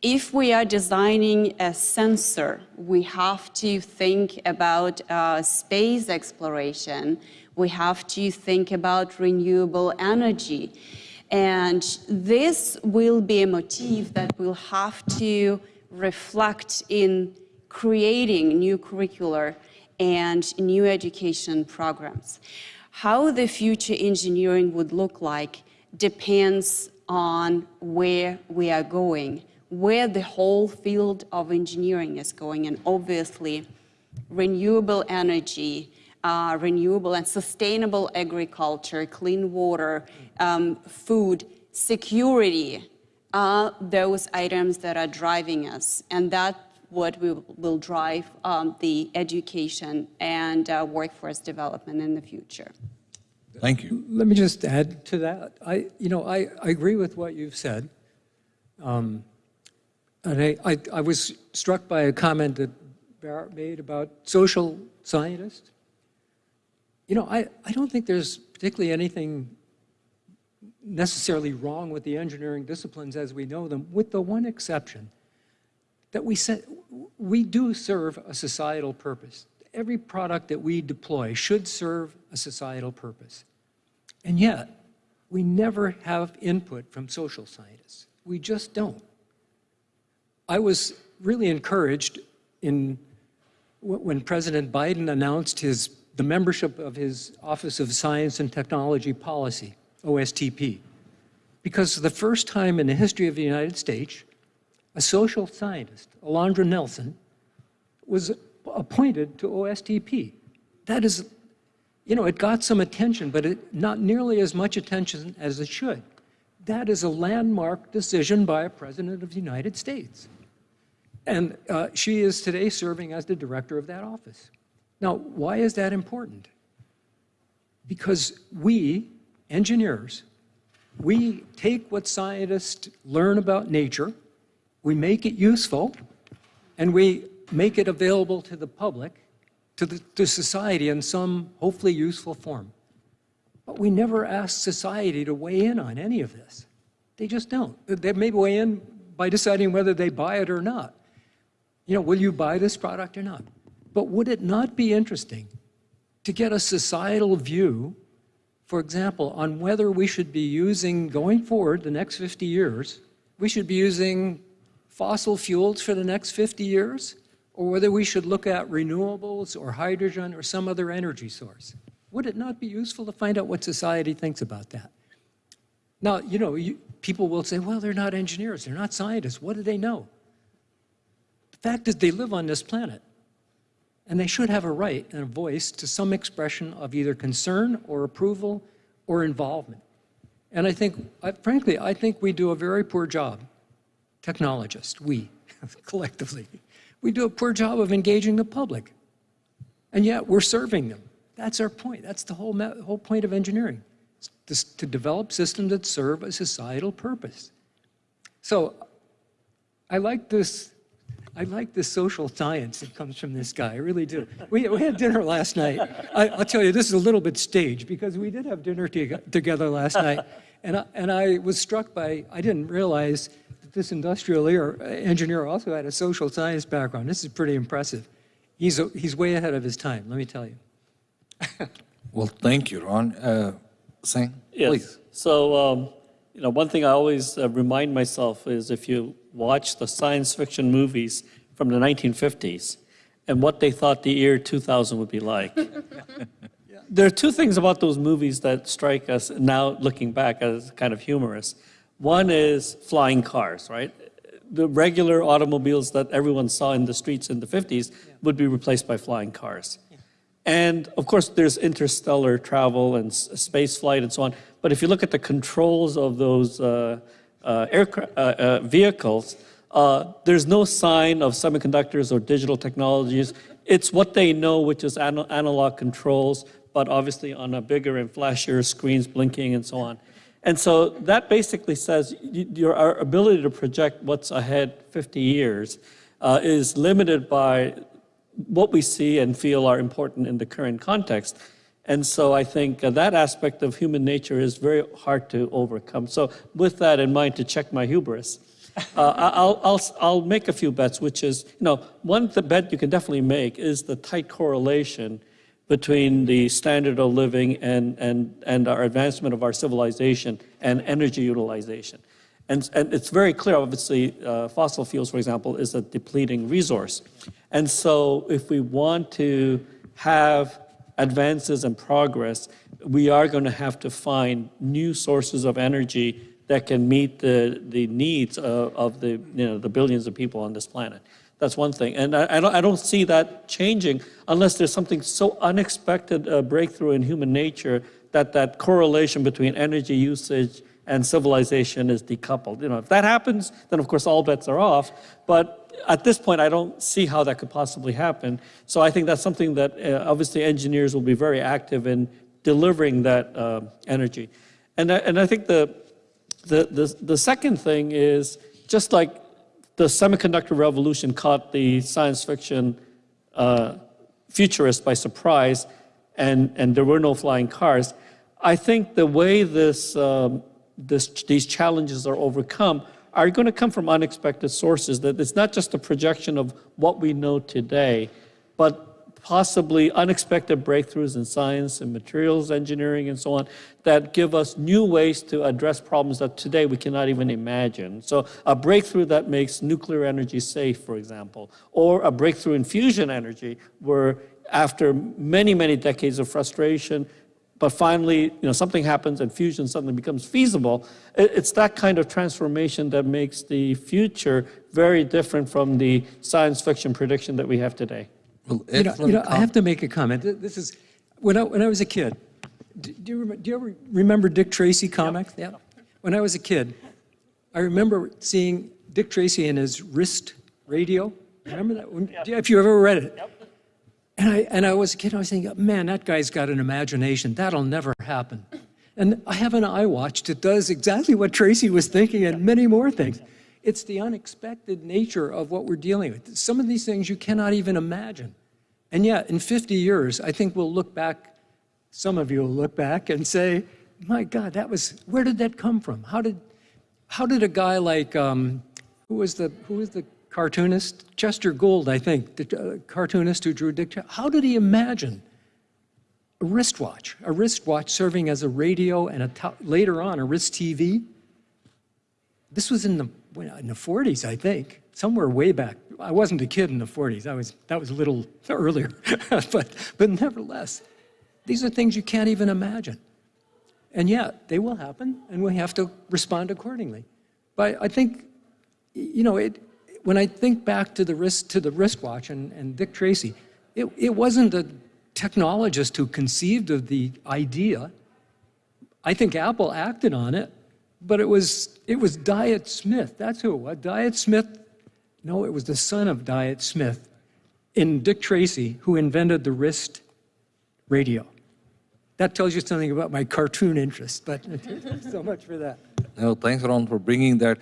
If we are designing a sensor, we have to think about uh, space exploration. We have to think about renewable energy. And this will be a motif that will have to reflect in creating new curricular and new education programs. How the future engineering would look like depends on where we are going, where the whole field of engineering is going, and obviously renewable energy, uh, renewable and sustainable agriculture, clean water, um, food, security are those items that are driving us. And that what will, will drive um, the education and uh, workforce development in the future. Thank you. Let me just add to that. I, you know, I, I agree with what you've said. Um, and I, I, I was struck by a comment that Barrett made about social scientists. You know, I, I don't think there's particularly anything necessarily wrong with the engineering disciplines as we know them, with the one exception that we, se- we do serve a societal purpose. Every product that we deploy should serve a societal purpose. And yet, we never have input from social scientists. We just don't. I was really encouraged in when President Biden announced his, the membership of his Office of Science and Technology Policy, OSTP, because the first time in the history of the United States, a social scientist, Alondra Nelson, was appointed to OSTP. That is, you know, it got some attention, but it, not nearly as much attention as it should. That is a landmark decision by a president of the United States. And uh, she is today serving as the director of that office. Now, why is that important? Because we, engineers, we take what scientists learn about nature, we make it useful, and we make it available to the public, to, the, to society in some hopefully useful form. But we never ask society to weigh in on any of this. They just don't. They may weigh in by deciding whether they buy it or not. You know, will you buy this product or not? But would it not be interesting to get a societal view, for example, on whether we should be using, going forward the next 50 years, we should be using fossil fuels for the next 50 years, or whether we should look at renewables or hydrogen or some other energy source? Would it not be useful to find out what society thinks about that? Now, you know, you, people will say, well, they're not engineers, they're not scientists. What do they know? The fact is, they live on this planet, and they should have a right and a voice to some expression of either concern or approval or involvement. And I think, I, frankly, I think we do a very poor job, technologists, we, [LAUGHS] collectively, we do a poor job of engaging the public. And yet, we're serving them. That's our point. That's the whole, whole point of engineering, is to develop systems that serve a societal purpose. So I like this, I like the social science that comes from this guy, I really do. We, we had dinner last night. I, I'll tell you, this is a little bit staged because we did have dinner to, together last night. And I, and I was struck by, I didn't realize that this industrial engineer also had a social science background. This is pretty impressive. He's, a- he's way ahead of his time, let me tell you. Well, thank you, Ron. Uh, Singh, Yes. please. So, um, you know, one thing I always uh, remind myself is if you watch the science fiction movies from the 1950s and what they thought the year 2000 would be like. [LAUGHS] There are two things about those movies that strike us now looking back as kind of humorous. One is flying cars, right? The regular automobiles that everyone saw in the streets in the 50s would be replaced by flying cars. And of course, there's interstellar travel and space flight and so on. But if you look at the controls of those uh, uh, aircra- uh, uh, vehicles, uh, there's no sign of semiconductors or digital technologies. It's what they know, which is ana- analog controls, but obviously on a bigger and flashier screens blinking and so on. And so that basically says your our ability to project what's ahead 50 years uh, is limited by what we see and feel are important in the current context. And so I think uh, that aspect of human nature is very hard to overcome. So with that in mind, to check my hubris, uh, [LAUGHS] I'll, I'll, I'll make a few bets, which is, you know, one the bet you can definitely make is the tight correlation between the standard of living and, and, and our advancement of our civilization and energy utilization. And, and it's very clear, obviously, uh, fossil fuels, for example, is a depleting resource. And so if we want to have advances and progress, we are going to have to find new sources of energy that can meet the, the needs of, of the, you know, the billions of people on this planet. That's one thing. And I, I, don't, I don't see that changing unless there's something so unexpected a breakthrough in human nature that that correlation between energy usage and civilization is decoupled. You know, if that happens, then of course all bets are off. But at this point, I don't see how that could possibly happen. So I think that's something that uh, obviously engineers will be very active in delivering that uh, energy. And I, and I think the, the, the, the second thing is just like the semiconductor revolution caught the science fiction uh, futurists by surprise, and, and there were no flying cars. I think the way this, um, this, these challenges are overcome are going to come from unexpected sources, that it's not just a projection of what we know today, but possibly unexpected breakthroughs in science and materials engineering and so on that give us new ways to address problems that today we cannot even imagine. So a breakthrough that makes nuclear energy safe, for example, or a breakthrough in fusion energy where after many, many decades of frustration, but finally, you know, something happens and fusion suddenly becomes feasible. It's that kind of transformation that makes the future very different from the science fiction prediction that we have today. Well, You know, you know, I have to make a comment. This is, when I, when I was a kid, d- do you, rem- do you remember Dick Tracy comics? Yeah. When I was a kid, I remember seeing Dick Tracy in his wrist radio. Remember that? When- If you ever read it. And I, and I was a kid, I was thinking, man, that guy's got an imagination. That'll never happen. And I have an iWatch that does exactly what Tracy was thinking and many more things. It's the unexpected nature of what we're dealing with. Some of these things you cannot even imagine. And yet, in 50 years, I think we'll look back, some of you will look back and say, my God, that was, where did that come from? How did, how did a guy like, um, who was the, who was the cartoonist? Chester Gould, I think, the uh, cartoonist who drew Dick, how did he imagine a wristwatch, a wristwatch serving as a radio and a later on a wrist TV? This was in the, in the 40s, I think, somewhere way back. I wasn't a kid in the 40s. I was, that was a little earlier. [LAUGHS] but, but nevertheless, these are things you can't even imagine. And yet, they will happen, and we have to respond accordingly. But I think, you know, it, when I think back to the wrist, to the wristwatch and, and Dick Tracy, it, it wasn't a technologist who conceived of the idea. I think Apple acted on it, but it was, it was Diet Smith. That's who it was. Diet Smith, no, it was the son of Diet Smith in Dick Tracy who invented the wrist radio. That tells you something about my cartoon interest, but [LAUGHS] so much for that. No, thanks, Ron, for bringing that.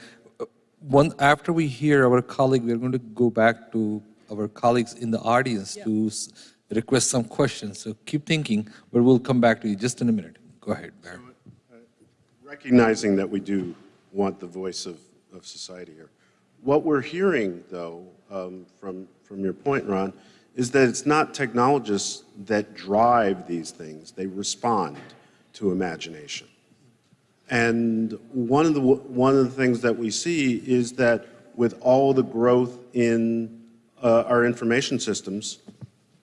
Uh, One, after we hear our colleague, we're going to go back to our colleagues in the audience to s- request some questions. So keep thinking, but we'll come back to you just in a minute. Go ahead, Barry. recognizing that we do want the voice of, of society here. What we're hearing, though, um, from, from your point, Ron, is that it's not technologists that drive these things. They respond to imagination. And one of the, one of the things that we see is that with all the growth in uh, our information systems,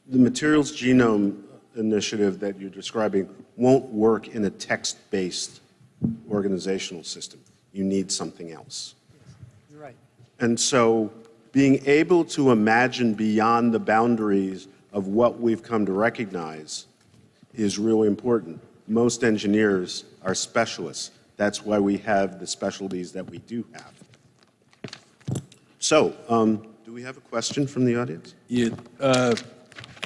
the materials genome initiative that you're describing won't work in a text-based organizational system. You need something else. You're right. And so being able to imagine beyond the boundaries of what we've come to recognize is really important. Most engineers are specialists. That's why we have the specialties that we do have. So, um, do we have a question from the audience? Yeah, uh,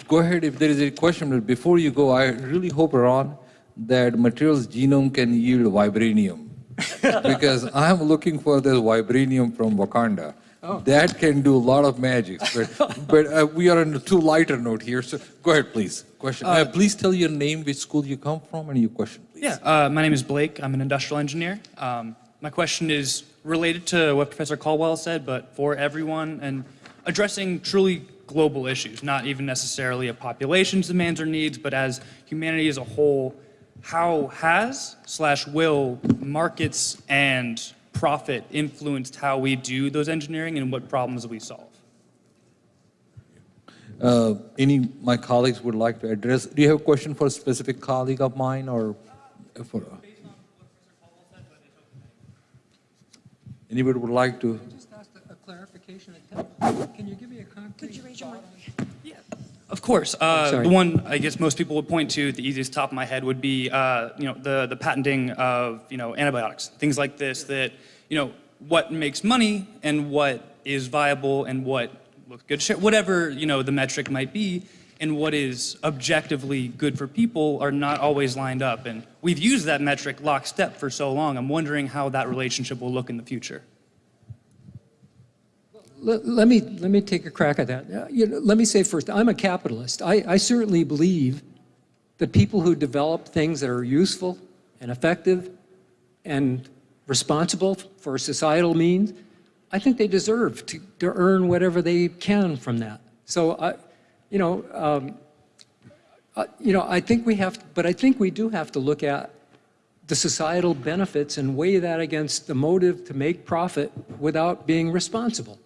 go ahead if there is a question, but before you go, I really hope, Ron, that materials genome can yield vibranium. [LAUGHS] because I'm looking for this vibranium from Wakanda. That can do a lot of magic, but, [LAUGHS] but uh, we are on a too lighter note here, so go ahead, please. Question. Uh, please tell your name, which school you come from, and your question, please. Yeah, uh, my name is Blake. I'm an industrial engineer. Um, my question is related to what Professor Caldwell said, but for everyone and addressing truly global issues, not even necessarily a population's demands or needs, but as humanity as a whole, how has slash will markets and profit influenced how we do those engineering and what problems we solve? Uh, any my colleagues would like to address? Do you have a question for a specific colleague of mine or for? Anybody would like to? Just asked a clarification. Can you give me a concrete? Could you raise your Of course. Uh, the one I guess most people would point to, the easiest top of my head, would be uh, you know the the patenting of you know antibiotics, things like this. That you know what makes money and what is viable and what looks good, whatever, you know the metric might be, and what is objectively good for people are not always lined up. And we've used that metric lockstep for so long. I'm wondering how that relationship will look in the future. Let, let me, let me take a crack at that. Uh, You know, let me say first, I'm a capitalist. I, I certainly believe that people who develop things that are useful and effective and responsible for societal means, I think they deserve to, to earn whatever they can from that. So I, you know, um, uh, you know, I think we have, but I think we do have to look at the societal benefits and weigh that against the motive to make profit without being responsible.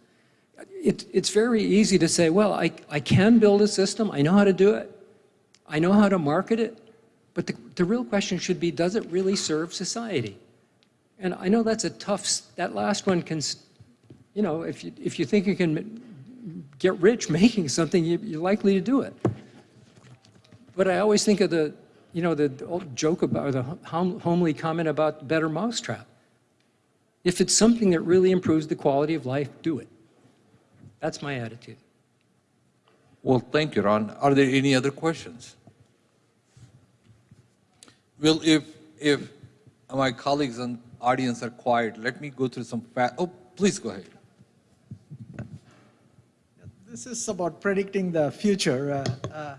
It, it's very easy to say, well, I, I can build a system, I know how to do it, I know how to market it, but the, the real question should be, does it really serve society? And I know that's a tough, that last one can, you know, if you, if you think you can get rich [LAUGHS] making something, you, you're likely to do it. But I always think of the, you know, the old joke about, or the hom- homely comment about better mousetrap. If it's something that really improves the quality of life, do it. That's my attitude. Well, thank you, Ron. Are there any other questions? Well, if, if my colleagues and audience are quiet, let me go through some facts. oh, please go ahead. This is about predicting the future. Uh, uh,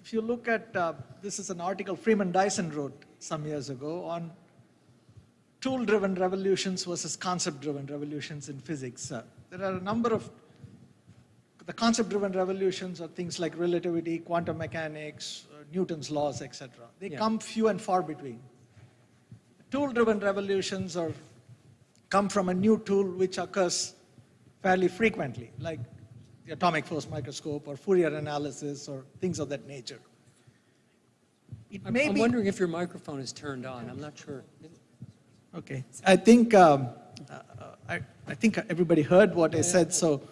If you look at, uh, this is an article Freeman Dyson wrote some years ago on tool-driven revolutions versus concept-driven revolutions in physics. Uh, There are a number of, the concept-driven revolutions are things like relativity, quantum mechanics, uh, Newton's laws, etc. They Yeah. come few and far between. Tool-driven revolutions are, come from a new tool which occurs fairly frequently, like the atomic force microscope or Fourier analysis or things of that nature. I'm, may I'm be, wondering if your microphone is turned on. I'm not sure. okay, I think, um, uh, I, I think everybody heard what I said, so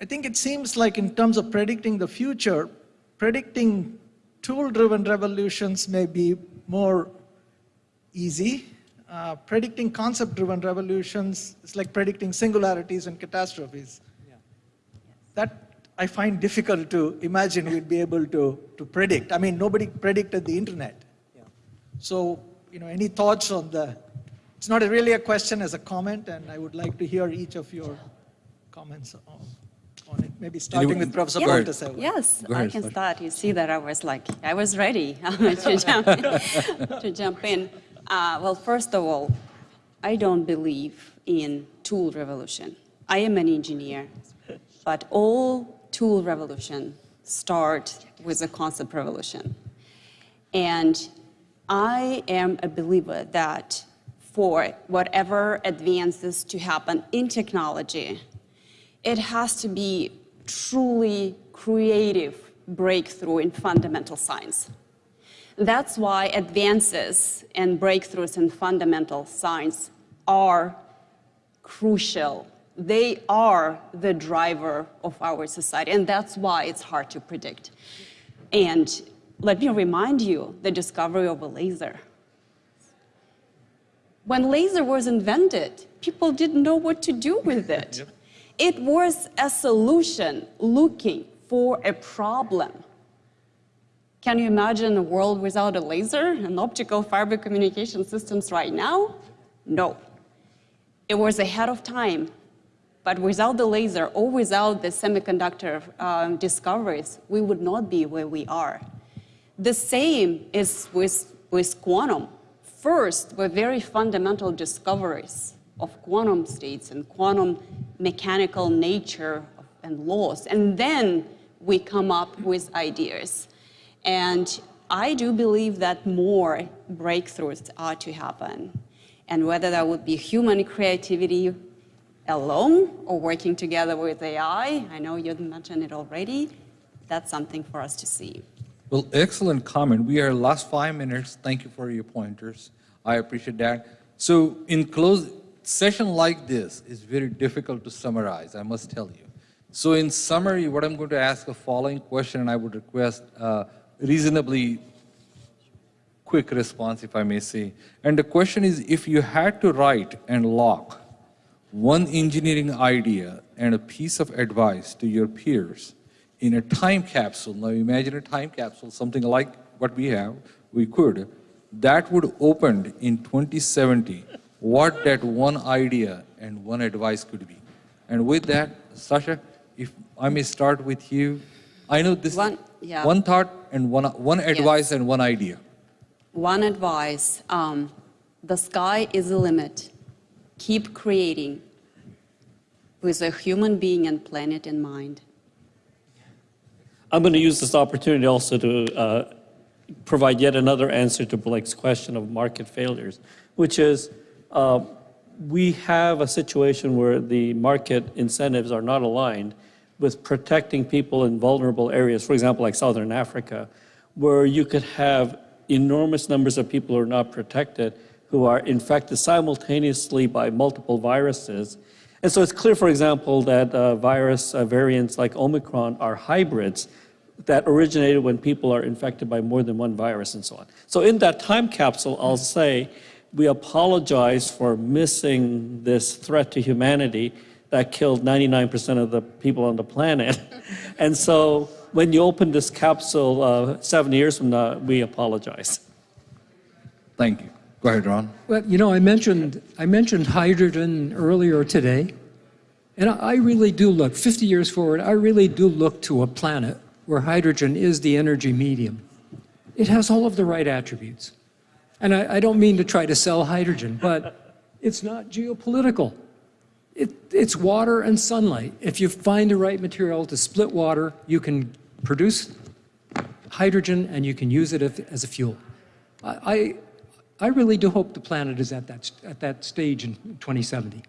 I think it seems like in terms of predicting the future, predicting tool-driven revolutions may be more easy. Uh, predicting concept-driven revolutions is like predicting singularities and catastrophes. That I find difficult to imagine we'd be able to, to predict. I mean, nobody predicted the internet. So, you know, any thoughts on the, it's not really a question as a comment, and I would like to hear each of your comments on, on it. Maybe starting Anyone- with Professor Go ahead. Boltasseva. Yes, Go I can Sasha. start. You see that I was like, I was ready [LAUGHS] to jump in. to jump in. Uh, well, first of all, I don't believe in tool revolution. I am an engineer, but all tool revolution start with a concept revolution. And I am a believer that for whatever advances to happen in technology, it has to be truly creative breakthrough in fundamental science. That's why advances and breakthroughs in fundamental science are crucial. They are the driver of our society, and that's why it's hard to predict. And let me remind you the discovery of a laser. When laser was invented, people didn't know what to do with it. [LAUGHS] It was a solution looking for a problem. Can you imagine a world without a laser and optical fiber communication systems right now? No. It was ahead of time. But without the laser or without the semiconductor um, discoveries, we would not be where we are. The same is with, with quantum. First were very fundamental discoveries of quantum states and quantum mechanical nature and laws. And then we come up with ideas. And I do believe that more breakthroughs are to happen. And whether that would be human creativity alone or working together with AI, I know you mentioned it already, that's something for us to see. Well, excellent comment. We are last five minutes. Thank you for your pointers. I appreciate that. So in close, session like this is very difficult to summarize, I must tell you. So in summary, what I'm going to ask the following question, and I would request uh, reasonably quick response, if I may say. And the question is, if you had to write and lock one engineering idea and a piece of advice to your peers in a time capsule. Now imagine a time capsule, something like what we have, we could. That would opened in 2070 what that one idea and one advice could be. And with that, Sasha, if I may start with you, I know this One- yeah. one thought and one, one advice and one idea. One advice, um, the sky is the limit. Keep creating with a human being and planet in mind. I'm going to use this opportunity also to uh, provide yet another answer to Blake's question of market failures, which is uh, we have a situation where the market incentives are not aligned with protecting people in vulnerable areas, for example, like Southern Africa, where you could have enormous numbers of people who are not protected, who are infected simultaneously by multiple viruses. And so it's clear, for example, that uh, virus uh, variants like Omicron are hybrids that originated when people are infected by more than one virus and so on. So in that time capsule, I'll say we apologize for missing this threat to humanity that killed 99% of the people on the planet. [LAUGHS] and so when you open this capsule uh, seven years from now, we apologize. Thank you. Go ahead, Ron. Well, you know, I mentioned, I mentioned hydrogen earlier today, and I I really do look, 50 years forward, I really do look to a planet where hydrogen is the energy medium. It has all of the right attributes. And I, I don't mean to try to sell hydrogen, but it's not geopolitical. It, it's water and sunlight. If you find the right material to split water, you can produce hydrogen and you can use it as, as a fuel. I, I, I really do hope the planet is at that, at that stage in 2070.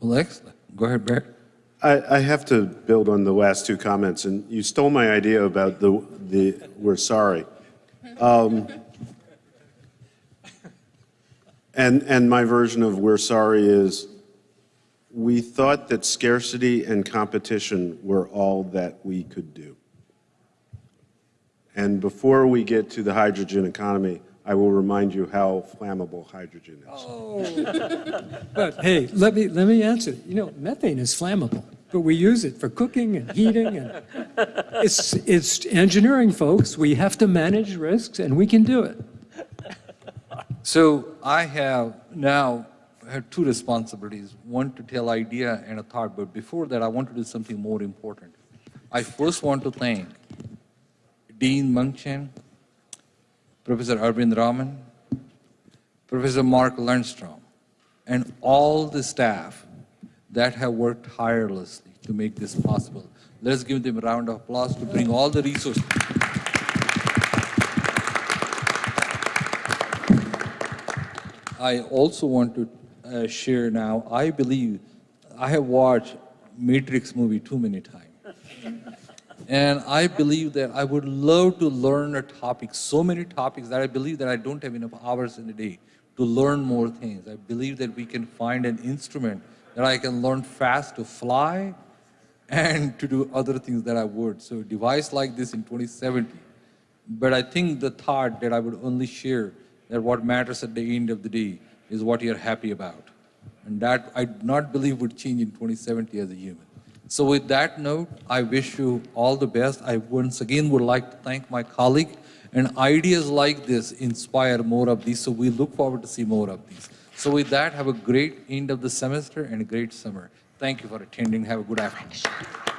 Well, excellent. Go ahead, Barrett. I, I have to build on the last two comments, and you stole my idea about the, the we're sorry. Um, and, and my version of we're sorry is we thought that scarcity and competition were all that we could do. And before we get to the hydrogen economy, I will remind you how flammable hydrogen is. Oh. [LAUGHS] but hey, let me, let me answer. You know, methane is flammable, but we use it for cooking and heating. And [LAUGHS] it's, it's engineering, folks. We have to manage risks, and we can do it. So I have now have two responsibilities, one to tell idea and a thought, but before that, I want to do something more important. I first want to thank Dean Mung Chiang, Professor Arvind Raman, Professor Mark Lundstrom, and all the staff that have worked tirelessly to make this possible. Let's give them a round of applause to bring all the resources. I also want to uh, share now, I believe, I have watched Matrix movie too many times. And I believe that I would love to learn a topic, so many topics that I believe that I don't have enough hours in a day to learn more things. I believe that we can find an instrument that I can learn fast to fly and to do other things that I would. So device like this in 2070. But I think the thought that I would only share that what matters at the end of the day is what you're happy about. And that I do not believe would change in 2070 as a human. So with that note, I wish you all the best. I once again would like to thank my colleague and ideas like this inspire more of these. So we look forward to see more of these. So with that, have a great end of the semester and a great summer. Thank you for attending. Have a good afternoon.